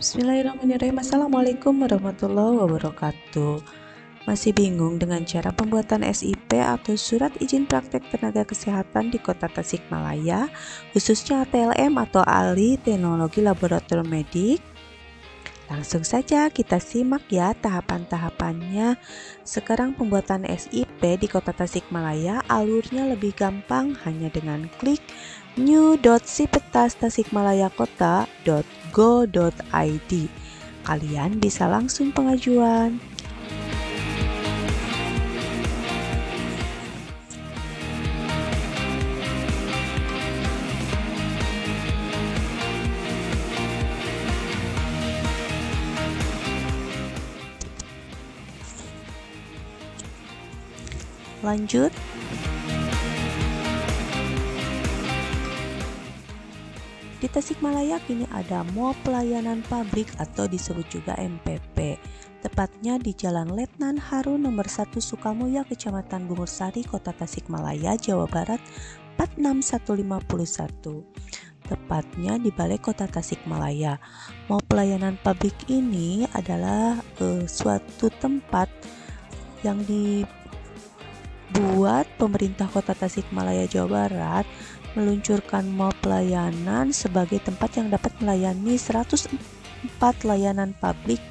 Bismillahirrahmanirrahim. Assalamualaikum warahmatullahi wabarakatuh. Masih bingung dengan cara pembuatan SIP atau Surat Izin Praktek Tenaga Kesehatan di Kota Tasikmalaya khususnya ATLM atau Ahli Teknologi Laboratorium Medik? Langsung saja kita simak ya tahapan-tahapannya. Sekarang pembuatan SIP di Kota Tasikmalaya alurnya lebih gampang hanya dengan klik new.sipetas.tasikmalayakota.go.id Kalian bisa langsung pengajuan. Lanjut, Di Tasikmalaya kini ada Mall Pelayanan Pabrik atau disebut juga MPP. Tepatnya di Jalan Letnan Haru nomor 1 Sukamulya, Kecamatan Bungursari, Kota Tasikmalaya, Jawa Barat 46151. Tepatnya di Balai Kota Tasikmalaya. Mall Pelayanan Pabrik ini adalah uh, suatu tempat yang dibuat pemerintah Kota Tasikmalaya, Jawa Barat meluncurkan mall pelayanan sebagai tempat yang dapat melayani 104 layanan publik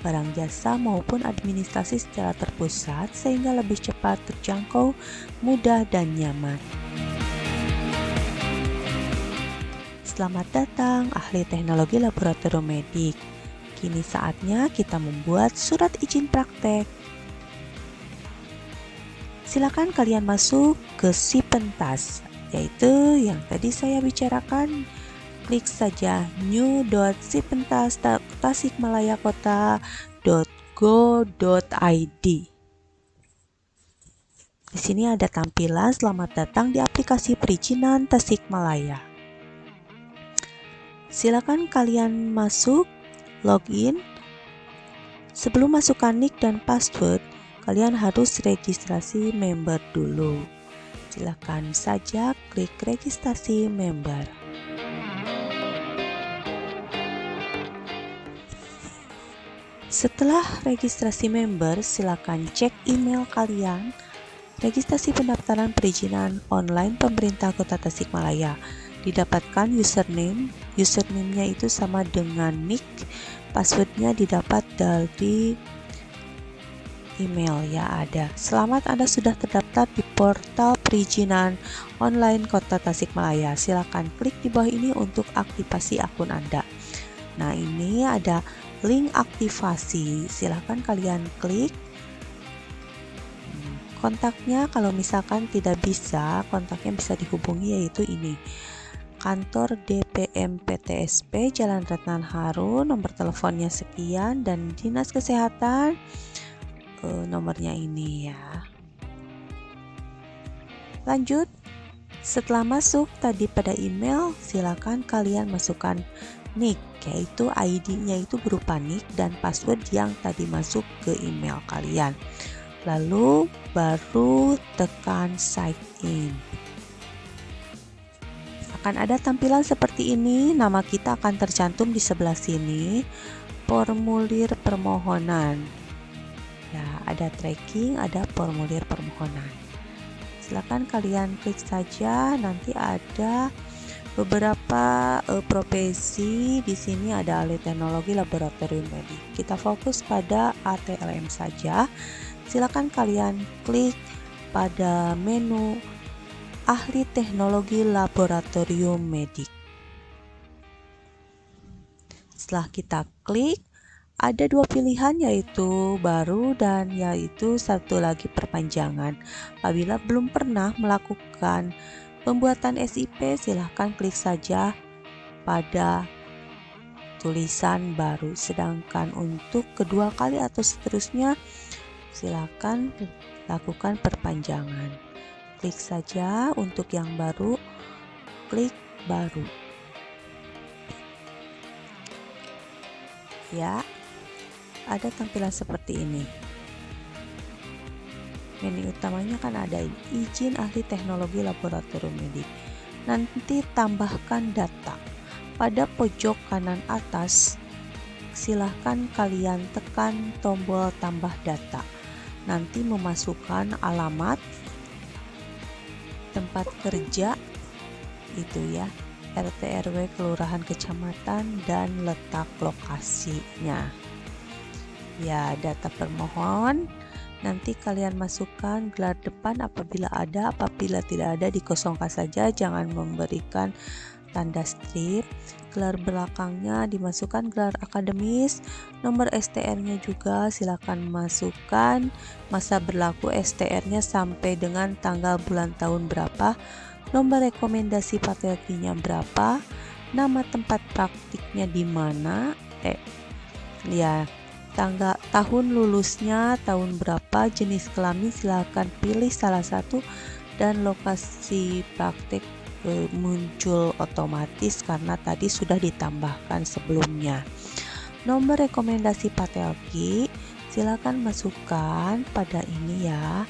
barang jasa maupun administrasi secara terpusat sehingga lebih cepat terjangkau, mudah dan nyaman. Selamat datang ahli teknologi laboratorium medik. Kini saatnya kita membuat surat izin praktek. Silakan kalian masuk ke si pentas yaitu yang tadi saya bicarakan klik saja new.sipentas.tasikmalayakota.go.id di sini ada tampilan selamat datang di aplikasi perizinan Tasikmalaya. Silakan kalian masuk, login. Sebelum masukkan nick dan password, kalian harus registrasi member dulu silakan saja klik registrasi member. Setelah registrasi member, silakan cek email kalian. Registrasi pendaftaran perizinan online pemerintah Kota Tasikmalaya. Didapatkan username, username-nya itu sama dengan nick, passwordnya didapat dari email ya ada. Selamat Anda sudah terdaftar di portal perizinan online Kota Tasikmalaya. Silakan klik di bawah ini untuk aktivasi akun Anda. Nah, ini ada link aktivasi. Silakan kalian klik kontaknya kalau misalkan tidak bisa kontaknya bisa dihubungi yaitu ini kantor DPM PTSP Jalan Retnan Haru nomor teleponnya sekian dan dinas kesehatan uh, nomornya ini ya. Lanjut, setelah masuk tadi pada email, silakan kalian masukkan nick, yaitu ID-nya itu berupa nick dan password yang tadi masuk ke email kalian. Lalu baru tekan sign in. Akan ada tampilan seperti ini, nama kita akan tercantum di sebelah sini. Formulir permohonan ya ada tracking ada formulir permohonan silahkan kalian klik saja. Nanti ada beberapa uh, profesi. Di sini ada ahli teknologi laboratorium medik. Kita fokus pada ATLM saja. Silakan kalian klik pada menu ahli teknologi laboratorium medik. Setelah kita klik ada dua pilihan yaitu baru dan yaitu satu lagi perpanjangan. Apabila belum pernah melakukan pembuatan SIP, silahkan klik saja pada tulisan baru. Sedangkan untuk kedua kali atau seterusnya, silahkan lakukan perpanjangan. Klik saja untuk yang baru, klik baru. Ya, ada tampilan seperti ini. Menu utamanya kan ada izin ahli teknologi laboratorium medik. Nanti tambahkan data. Pada pojok kanan atas silahkan kalian tekan tombol tambah data. Nanti memasukkan alamat tempat kerja itu ya RT RW kelurahan kecamatan dan letak lokasinya ya data permohon. Nanti kalian masukkan gelar depan apabila ada apabila tidak ada dikosongkan saja. Jangan memberikan tanda strip. Gelar belakangnya dimasukkan gelar akademis. Nomor STR-nya juga silakan masukkan. Masa berlaku STR-nya sampai dengan tanggal bulan tahun berapa? Nomor rekomendasi patelkinya berapa? Nama tempat praktiknya di mana? Eh ya tanggal tahun lulusnya tahun berapa jenis kelamin? Silahkan pilih salah satu dan lokasi praktik e, muncul otomatis karena tadi sudah ditambahkan sebelumnya. Nomor rekomendasi patelki silakan masukkan pada ini ya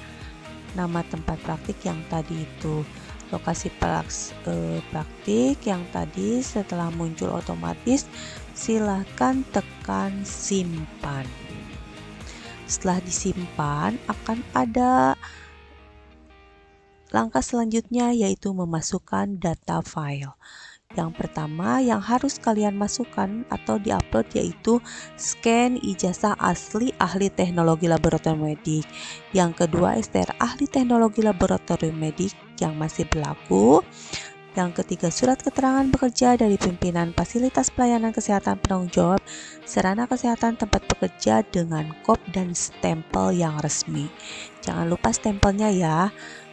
nama tempat praktik yang tadi itu lokasi praks, e, praktik yang tadi setelah muncul otomatis silahkan tekan simpan. Setelah disimpan, akan ada langkah selanjutnya yaitu memasukkan data file. Yang pertama yang harus kalian masukkan atau diupload yaitu scan ijazah asli ahli teknologi laboratorium medik. Yang kedua STR ahli teknologi laboratorium medik yang masih berlaku. Yang ketiga, surat keterangan bekerja dari pimpinan fasilitas pelayanan kesehatan penanggung jawab sarana kesehatan tempat bekerja dengan kop dan stempel yang resmi. Jangan lupa stempelnya ya.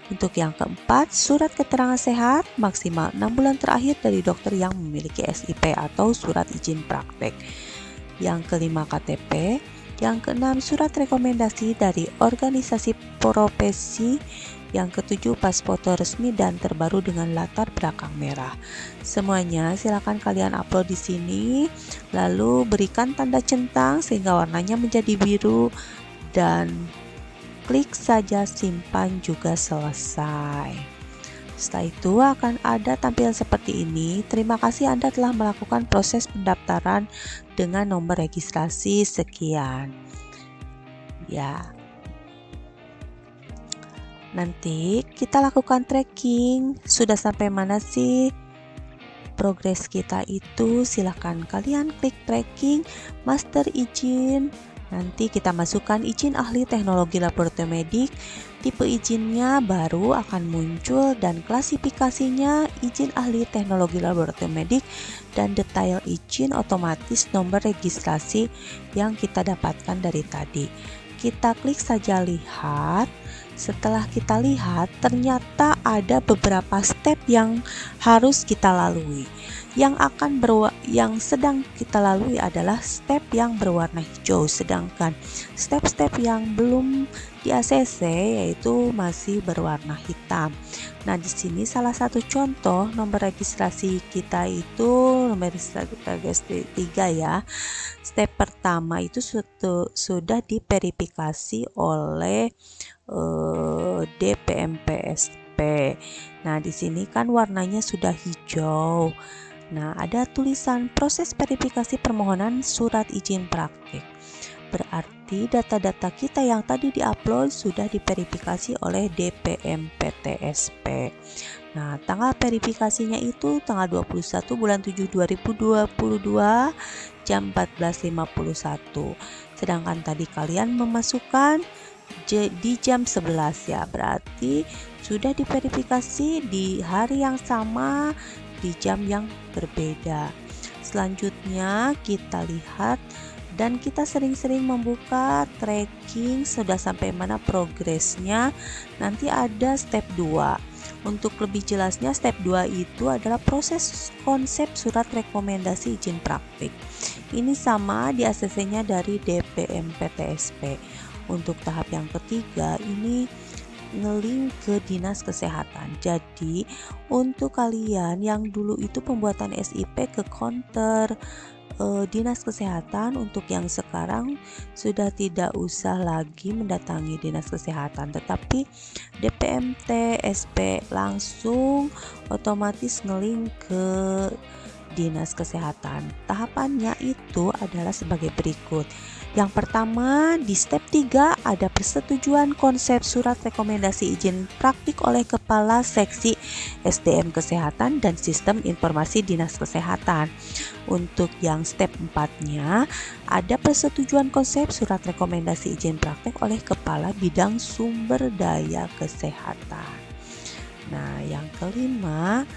Untuk yang keempat, surat keterangan sehat maksimal 6 bulan terakhir dari dokter yang memiliki SIP atau surat izin praktek. Yang kelima KTP, yang keenam surat rekomendasi dari organisasi profesi yang ketujuh, pas foto resmi dan terbaru dengan latar belakang merah. Semuanya silakan kalian upload di sini, lalu berikan tanda centang sehingga warnanya menjadi biru dan klik saja simpan juga selesai. Setelah itu akan ada tampilan seperti ini. Terima kasih Anda telah melakukan proses pendaftaran dengan nomor registrasi sekian. Ya, Nanti kita lakukan tracking, sudah sampai mana sih progres kita itu. Silahkan kalian klik tracking, master izin. Nanti kita masukkan izin ahli teknologi laboratorium medik. Tipe izinnya baru akan muncul dan klasifikasinya izin ahli teknologi laboratorium medik dan detail izin otomatis nomor registrasi yang kita dapatkan dari tadi. Kita klik saja lihat setelah kita lihat, ternyata ada beberapa step yang harus kita lalui. Yang akan berwa yang sedang kita lalui adalah step yang berwarna hijau, sedangkan step-step yang belum di ACC yaitu masih berwarna hitam. Nah, di sini salah satu contoh nomor registrasi kita itu nomor registrasi 3 ya. Step pertama itu sudah diverifikasi oleh uh, eh, Nah, di sini kan warnanya sudah hijau. Nah, ada tulisan proses verifikasi permohonan surat izin praktik. Berarti data-data kita yang tadi diupload sudah diverifikasi oleh DPMPTSP. Nah, tanggal verifikasinya itu tanggal 21 bulan 7 2022 jam 14.51. Sedangkan tadi kalian memasukkan di jam 11 ya berarti sudah diverifikasi di hari yang sama di jam yang berbeda. Selanjutnya kita lihat dan kita sering-sering membuka tracking sudah sampai mana progresnya. Nanti ada step 2 untuk lebih jelasnya step 2 itu adalah proses konsep surat rekomendasi izin praktik. Ini sama di ACC nya dari DPMPTSP untuk tahap yang ketiga ini ngeling ke dinas kesehatan. Jadi untuk kalian yang dulu itu pembuatan SIP ke counter e, dinas kesehatan untuk yang sekarang sudah tidak usah lagi mendatangi dinas kesehatan tetapi DPMT SP langsung otomatis ngeling ke Dinas Kesehatan. Tahapannya itu adalah sebagai berikut. Yang pertama, di step 3 ada persetujuan konsep surat rekomendasi izin praktik oleh Kepala Seksi SDM Kesehatan dan Sistem Informasi Dinas Kesehatan. Untuk yang step 4-nya, ada persetujuan konsep surat rekomendasi izin praktik oleh Kepala Bidang Sumber Daya Kesehatan. Nah, yang kelima,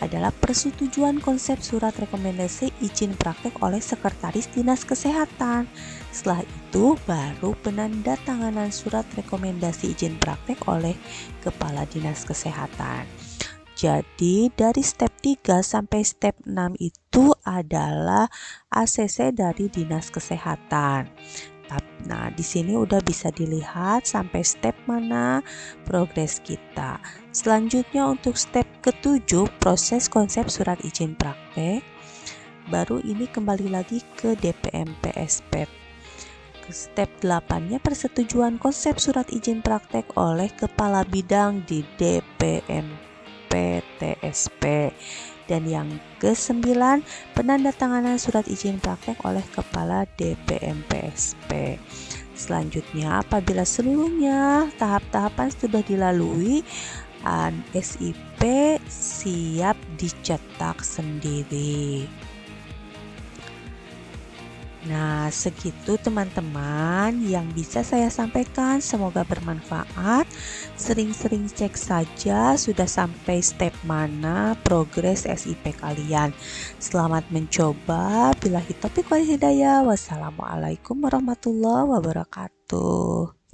adalah persetujuan konsep surat rekomendasi izin praktek oleh Sekretaris Dinas Kesehatan. Setelah itu baru penandatanganan surat rekomendasi izin praktek oleh Kepala Dinas Kesehatan. Jadi dari step 3 sampai step 6 itu adalah ACC dari Dinas Kesehatan. Nah, di sini udah bisa dilihat sampai step mana progres kita. Selanjutnya untuk step ketujuh, proses konsep surat izin praktek. Baru ini kembali lagi ke DPM PSP. Step 8-nya persetujuan konsep surat izin praktek oleh kepala bidang di DPM PTSP. Dan yang ke-9, penandatanganan surat izin praktek oleh Kepala DPMPSP. Selanjutnya, apabila seluruhnya tahap-tahapan sudah dilalui, SIP siap dicetak sendiri. Nah, segitu teman-teman yang bisa saya sampaikan. Semoga bermanfaat. Sering-sering cek saja sudah sampai step mana progres SIP kalian. Selamat mencoba. Bila hitopik wal hidayah. Wassalamualaikum warahmatullahi wabarakatuh.